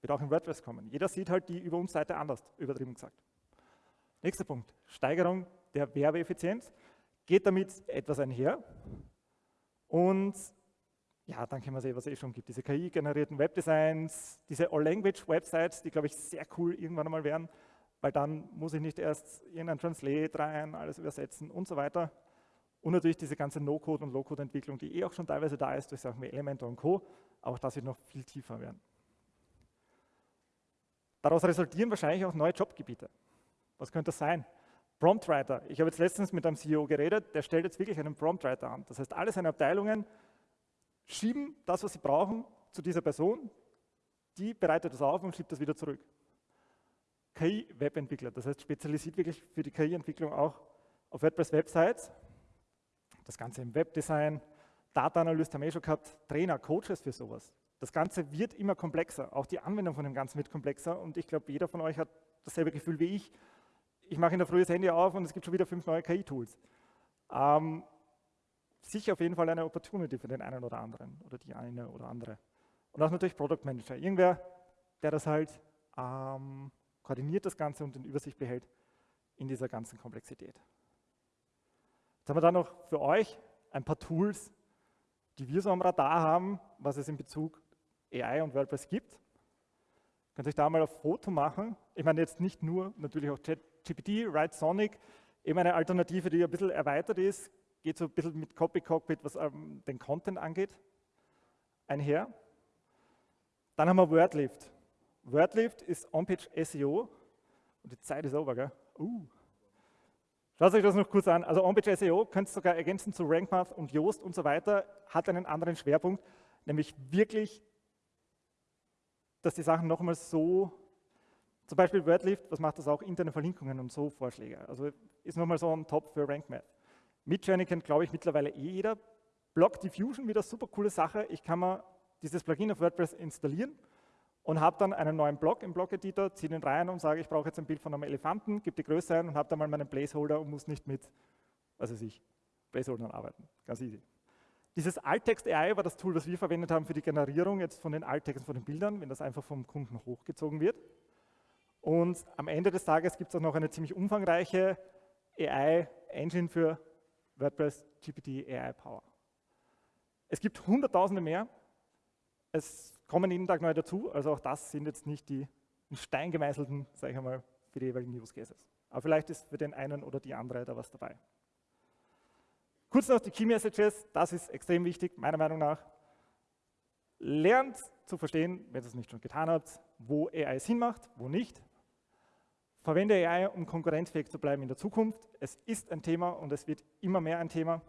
Wird auch in WordPress kommen. Jeder sieht halt die Über uns Seite anders, übertrieben gesagt. Nächster Punkt, Steigerung der Werbeeffizienz. Geht damit etwas einher. Und ja, dann können wir sehen, was es eh schon gibt. Diese KI-generierten Webdesigns, diese All-Language-Websites, die, glaube ich, sehr cool irgendwann einmal werden, weil dann muss ich nicht erst irgendein Translate rein, alles übersetzen und so weiter. Und natürlich diese ganze No-Code- und Low-Code-Entwicklung, die eh auch schon teilweise da ist durch Sachen wie Elementor und Co., auch das wird noch viel tiefer werden. Daraus resultieren wahrscheinlich auch neue Jobgebiete. Was könnte das sein? Promptwriter. Ich habe jetzt letztens mit einem CEO geredet, der stellt jetzt wirklich einen Promptwriter an. Das heißt, alle seine Abteilungen schieben das, was sie brauchen, zu dieser Person, die bereitet das auf und schiebt das wieder zurück. KI-Webentwickler, das heißt spezialisiert wirklich für die KI-Entwicklung auch auf WordPress-Websites. Das Ganze im Webdesign, Data Analyst haben wir eh schon gehabt, Trainer, Coaches für sowas. Das Ganze wird immer komplexer, auch die Anwendung von dem Ganzen wird komplexer und ich glaube, jeder von euch hat dasselbe Gefühl wie ich. Ich mache in der Früh das Handy auf und es gibt schon wieder fünf neue KI-Tools. Ähm, sicher auf jeden Fall eine Opportunity für den einen oder anderen oder die eine oder andere. Und auch natürlich Product Manager. Irgendwer, der das halt ähm, koordiniert das Ganze und in Übersicht behält in dieser ganzen Komplexität. Jetzt haben wir dann noch für euch ein paar Tools, die wir so am Radar haben, was es in Bezug AI und WordPress gibt. Könnt ihr euch da mal ein Foto machen. Ich meine jetzt nicht nur, natürlich auch ChatGPT, Write Sonic, eben eine Alternative, die ein bisschen erweitert ist, geht so ein bisschen mit Copy Cockpit, was ähm, den Content angeht, einher. Dann haben wir Wordlift. Wordlift ist On-Page SEO und die Zeit ist over, gell? Uh. Schaut euch das noch kurz an. Also On-Page SEO könnt ihr sogar ergänzen zu RankMath und Yoast und so weiter, hat einen anderen Schwerpunkt, nämlich wirklich, dass die Sachen nochmal so, zum Beispiel Wordlift, was macht das auch, interne Verlinkungen und so Vorschläge. Also ist nochmal so ein Top für RankMath. Midjourney kennt, glaube ich, mittlerweile eh jeder. Block Diffusion, wieder super coole Sache. Ich kann mir dieses Plugin auf WordPress installieren und habe dann einen neuen Block im Block-Editor, ziehe den rein und sage, ich brauche jetzt ein Bild von einem Elefanten, gebe die Größe ein und habe dann mal meinen Placeholder und muss nicht mit, was weiß ich, Placeholdern arbeiten. Ganz easy. Dieses Alttext AI war das Tool, das wir verwendet haben für die Generierung jetzt von den Alttexten von den Bildern, wenn das einfach vom Kunden hochgezogen wird. Und am Ende des Tages gibt es auch noch eine ziemlich umfangreiche AI-Engine für WordPress GPT AI Power. Es gibt hunderttausende mehr. Es kommen jeden Tag neue dazu. Also auch das sind jetzt nicht die in Stein gemeißelten, sage ich einmal, für die jeweiligen Use Cases. Aber vielleicht ist für den einen oder die andere da was dabei. Kurz noch die Key Messages. Das ist extrem wichtig, meiner Meinung nach. Lernt zu verstehen, wenn ihr es nicht schon getan habt, wo AI Sinn macht, wo nicht. Verwende AI, um konkurrenzfähig zu bleiben in der Zukunft. Es ist ein Thema und es wird immer mehr ein Thema.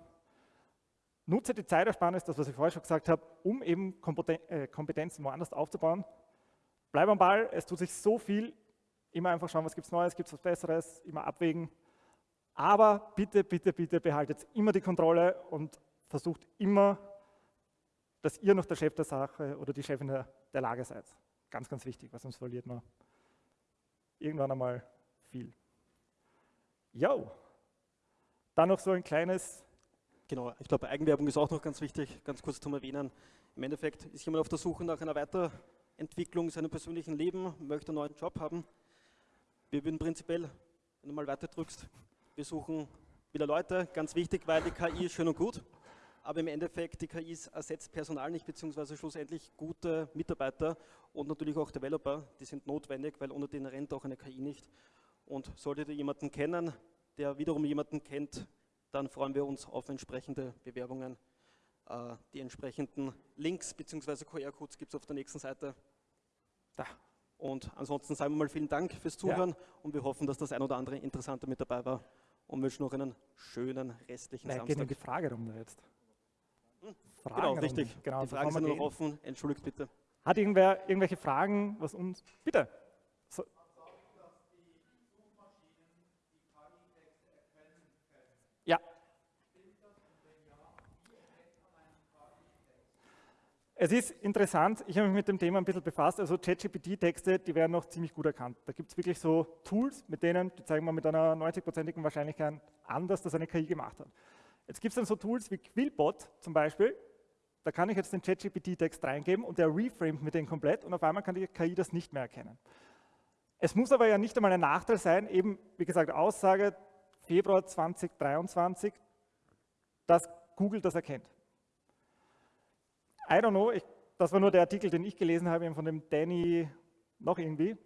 Nutze die Zeitersparnis, das was ich vorher schon gesagt habe, um eben äh, Kompetenzen woanders aufzubauen. Bleib am Ball, es tut sich so viel. Immer einfach schauen, was gibt es Neues, gibt es was Besseres, immer abwägen. Aber bitte, bitte, bitte behaltet immer die Kontrolle und versucht immer, dass ihr noch der Chef der Sache oder die Chefin der, Lage seid. Ganz, ganz wichtig, weil sonst verliert man irgendwann einmal viel. Jo, dann noch so ein kleines. Genau, ich glaube, Eigenwerbung ist auch noch ganz wichtig, ganz kurz zum Erwähnen. Im Endeffekt ist jemand auf der Suche nach einer Weiterentwicklung seines persönlichen Leben, möchte einen neuen Job haben. Wir würden prinzipiell, wenn du mal weiter drückst, wir suchen wieder Leute, ganz wichtig, weil die KI ist schön und gut, aber im Endeffekt, die KI ersetzt Personal nicht, beziehungsweise schlussendlich gute Mitarbeiter und natürlich auch Developer, die sind notwendig, weil ohne den rennt auch eine KI nicht. Und solltet ihr jemanden kennen, der wiederum jemanden kennt, dann freuen wir uns auf entsprechende Bewerbungen. Äh, die entsprechenden Links bzw. QR-Codes gibt es auf der nächsten Seite. Da. Und ansonsten sagen wir mal vielen Dank fürs Zuhören ja. und wir hoffen, dass das ein oder andere Interessante mit dabei war und wünschen noch einen schönen restlichen Nein, Samstag. Geht die Frage rum jetzt. Fragen genau, richtig. Genau, die Fragen sind noch offen. Entschuldigt bitte. Hat irgendwer irgendwelche Fragen, was uns... Bitte. So. Ja. Es ist interessant, ich habe mich mit dem Thema ein bisschen befasst, also ChatGPT-Texte, die werden noch ziemlich gut erkannt. Da gibt es wirklich so Tools, mit denen, die zeigen wir mit einer 90-prozentigen Wahrscheinlichkeit an, dass das eine KI gemacht hat. Jetzt gibt es dann so Tools wie Quillbot zum Beispiel, da kann ich jetzt den ChatGPT-Text reingeben und der reframet mir den komplett und auf einmal kann die KI das nicht mehr erkennen. Es muss aber ja nicht einmal ein Nachteil sein, eben, wie gesagt, Aussage Februar 2023, dass Google das erkennt. I don't know, ich, das war nur der Artikel, den ich gelesen habe, von dem Danny noch irgendwie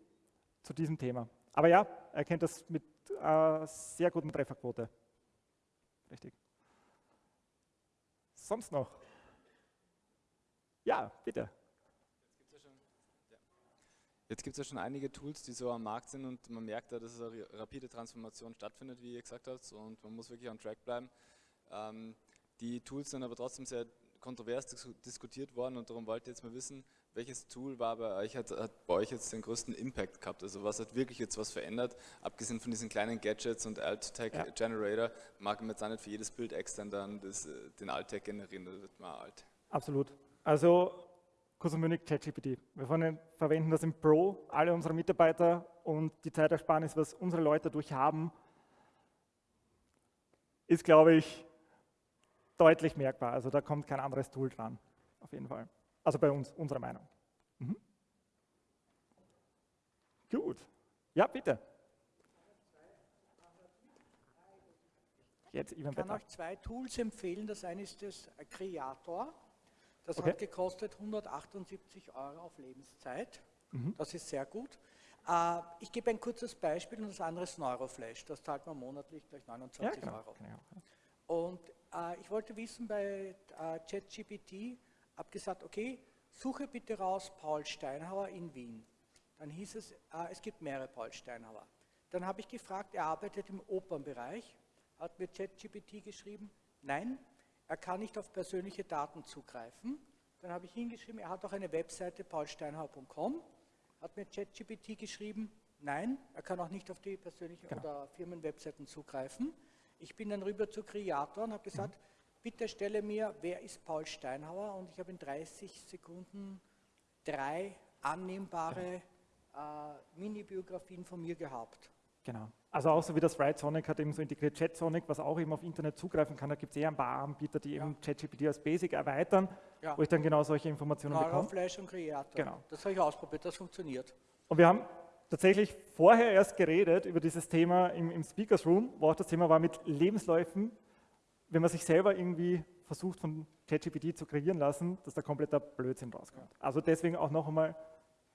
zu diesem Thema. Aber ja, er kennt das mit äh, sehr guten Trefferquote. Richtig. Sonst noch? Ja, bitte. Jetzt gibt es ja schon einige Tools, die so am Markt sind und man merkt da, dass eine rapide Transformation stattfindet, wie ihr gesagt habt, und man muss wirklich on track bleiben. Ähm, die Tools sind aber trotzdem sehr kontrovers diskutiert worden und darum wollte ich jetzt mal wissen, welches Tool war bei euch, hat, hat, bei euch jetzt den größten Impact gehabt? Also was hat wirklich jetzt was verändert? Abgesehen von diesen kleinen Gadgets und Alt-Tag-Generator, ja. mag man jetzt auch nicht für jedes Bild extern dann das, äh, den Alt-Tag generieren, da wird man alt. Absolut. Also Cosmonic ChatGPT. Wir verwenden das im Pro, alle unsere Mitarbeiter und die Zeitersparnis, was unsere Leute dadurch haben, ist, glaube ich, deutlich merkbar. Also da kommt kein anderes Tool dran, auf jeden Fall. Also bei uns, unserer Meinung. Mhm. Gut. Ja, bitte. Jetzt, ich kann euch zwei Tools empfehlen. Das eine ist das Creator. Das okay. hat gekostet 178 Euro auf Lebenszeit. Mhm. Das ist sehr gut. Äh, ich gebe ein kurzes Beispiel und das andere ist Neuroflash. Das zahlt man monatlich gleich 29 ja, genau. Euro. Genau. Und äh, ich wollte wissen bei äh, ChatGPT, habe gesagt, okay, suche bitte raus Paul Steinhauer in Wien. Dann hieß es, äh, es gibt mehrere Paul Steinhauer. Dann habe ich gefragt, er arbeitet im Opernbereich, hat mir ChatGPT geschrieben, nein, er kann nicht auf persönliche Daten zugreifen. Dann habe ich hingeschrieben, er hat auch eine Webseite paulsteinhauer.com, hat mir ChatGPT geschrieben, nein, er kann auch nicht auf die persönlichen genau. oder Firmenwebseiten zugreifen. Ich bin dann rüber zu Creator und habe gesagt, mhm. bitte stelle mir, wer ist Paul Steinhauer? Und ich habe in 30 Sekunden drei annehmbare genau. äh, Mini-Biografien von mir gehabt. Genau. Also auch so wie das Write Sonic hat eben so integriert ChatSonic, was auch eben auf Internet zugreifen kann. Da gibt es eher ein paar Anbieter, die ja. eben ChatGPT als Basic erweitern, ja. wo ich dann genau solche Informationen Neural bekomme. Flash und Creator. Genau. Das habe ich ausprobiert, das funktioniert. Und wir haben tatsächlich vorher erst geredet über dieses Thema im, im Speakers Room, wo auch das Thema war mit Lebensläufen, wenn man sich selber irgendwie versucht von ChatGPT zu kreieren lassen, dass da kompletter Blödsinn rauskommt. Also deswegen auch noch einmal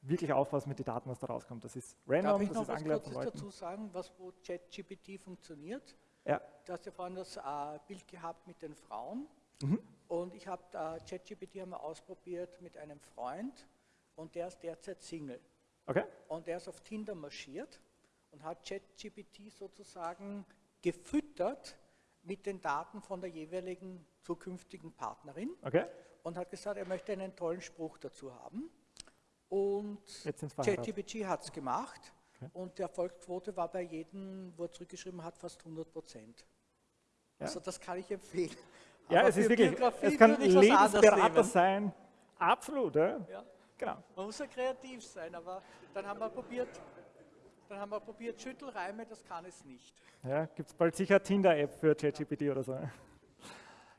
wirklich aufpassen mit den Daten, was da rauskommt. Das ist random, Darf ich noch das ist angelernt von Leuten. dazu sagen, was wo ChatGPT funktioniert? Ja. Du hast ja vorhin das äh, Bild gehabt mit den Frauen. Mhm. Und ich habe äh, ChatGPT einmal ausprobiert mit einem Freund und der ist derzeit Single. Okay. Und der ist auf Tinder marschiert und hat ChatGPT sozusagen gefüttert mit den Daten von der jeweiligen zukünftigen Partnerin okay. und hat gesagt, er möchte einen tollen Spruch dazu haben. Und ChatGPT hat es gemacht okay. und die Erfolgsquote war bei jedem, wo er zurückgeschrieben hat, fast 100 Prozent. Ja. Also das kann ich empfehlen. Ja, Aber es ist wirklich, es kann Lebensberater sein, absolut. Ja? ja. Genau. Man muss ja kreativ sein, aber dann haben wir probiert, dann haben wir probiert Schüttelreime, das kann es nicht. Ja, gibt es bald sicher Tinder-App für ChatGPT oder so. Okay.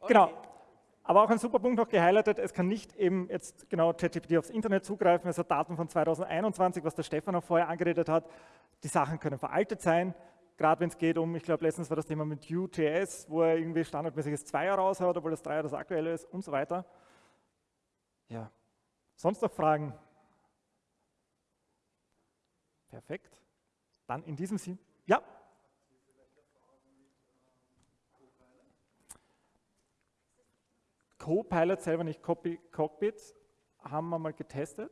Genau. Aber auch ein super Punkt noch gehighlightet, es kann nicht eben jetzt genau ChatGPT aufs Internet zugreifen, es hat Daten von 2021, was der Stefan auch vorher angeredet hat. Die Sachen können veraltet sein, gerade wenn es geht um, ich glaube letztens war das Thema mit Vue.js, wo er irgendwie standardmäßiges Zweier raushaut, obwohl das Dreier das aktuelle ist und so weiter. Ja. Sonst noch Fragen? Perfekt. Dann in diesem Sinne, ja. Copilot selber nicht, Copy, Cockpit, haben wir mal getestet.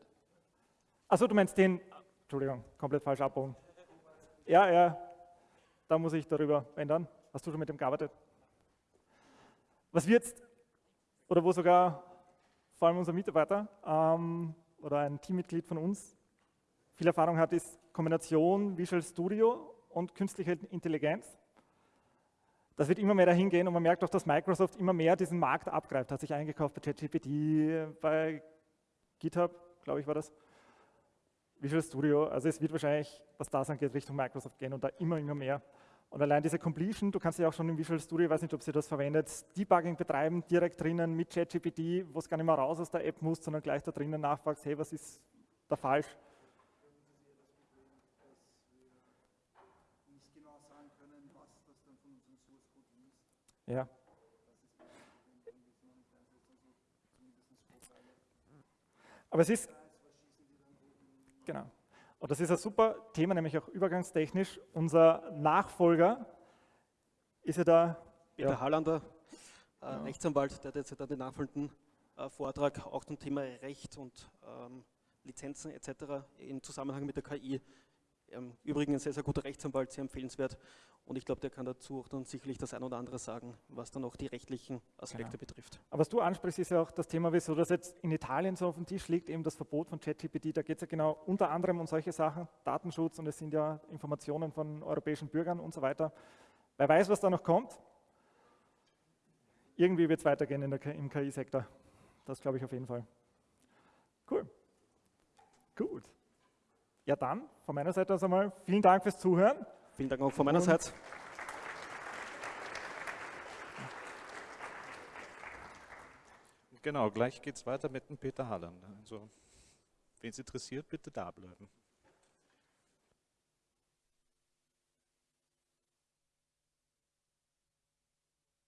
Also du meinst den, Entschuldigung, komplett falsch abbauen. Ja, ja, da muss ich darüber ändern. Hast du schon mit dem gearbeitet? Was wir jetzt, oder wo sogar vor allem unser Mitarbeiter ähm, oder ein Teammitglied von uns viel Erfahrung hat, ist Kombination Visual Studio und künstliche Intelligenz. Das wird immer mehr dahin gehen und man merkt auch, dass Microsoft immer mehr diesen Markt abgreift. Hat sich eingekauft bei ChatGPT, bei GitHub, glaube ich, war das. Visual Studio, also es wird wahrscheinlich, was das angeht, Richtung Microsoft gehen und da immer, immer mehr. Und allein diese Completion, du kannst ja auch schon im Visual Studio, ich weiß nicht, ob Sie das verwendet, Debugging betreiben, direkt drinnen mit ChatGPT, wo es gar nicht mehr raus aus der App muss, sondern gleich da drinnen nachfragst, hey, was ist da falsch? Ja. Aber es ist, genau und das ist ein super Thema, nämlich auch übergangstechnisch. Unser Nachfolger ist ja da. Peter ja. Hallander, äh, ja. Rechtsanwalt, der jetzt den nachfolgenden äh, Vortrag auch zum Thema Recht und ähm, Lizenzen etc. im Zusammenhang mit der KI ähm, übrigens ein sehr, sehr guter Rechtsanwalt, sehr empfehlenswert. Und ich glaube, der kann dazu auch dann sicherlich das ein oder andere sagen, was dann auch die rechtlichen Aspekte genau. betrifft. Aber was du ansprichst, ist ja auch das Thema, wieso das jetzt in Italien so auf dem Tisch liegt, eben das Verbot von ChatGPT. Da geht es ja genau unter anderem um solche Sachen, Datenschutz und es sind ja Informationen von europäischen Bürgern und so weiter. Wer weiß, was da noch kommt? Irgendwie wird es weitergehen der, im KI-Sektor. Das glaube ich auf jeden Fall. Cool. Gut. Ja, dann von meiner Seite aus einmal vielen Dank fürs Zuhören. Vielen Dank auch von meiner Seite. Genau, gleich geht es weiter mit dem Peter Halland. Also, wen es interessiert, bitte da bleiben.